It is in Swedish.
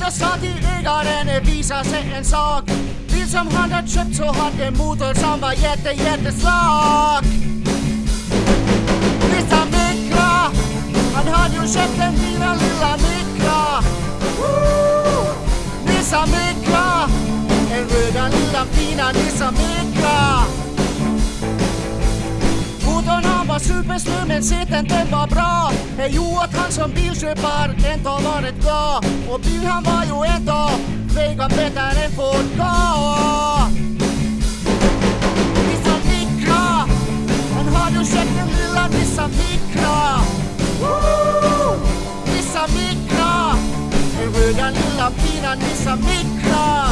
Efter sa till ägaren visa sig en sak. Bil som han hade köpt så hade motor som var jätte jättesvag han Mikra Han hade ju köpt en fina lilla Mikra Nissa Mikra En röda lilla fina Nissa Mikra Motorn han var supersnö men sitten den var bra. Det gjorde att han som bilköpare ändå varit bra. Och bil han var ju ändå vägar bättre än Ford Ka Nissan Mikra Han har ju sett den lilla Nissan Mikra. Nissan Micra, Mikra röda lilla fina Nissan Mikra.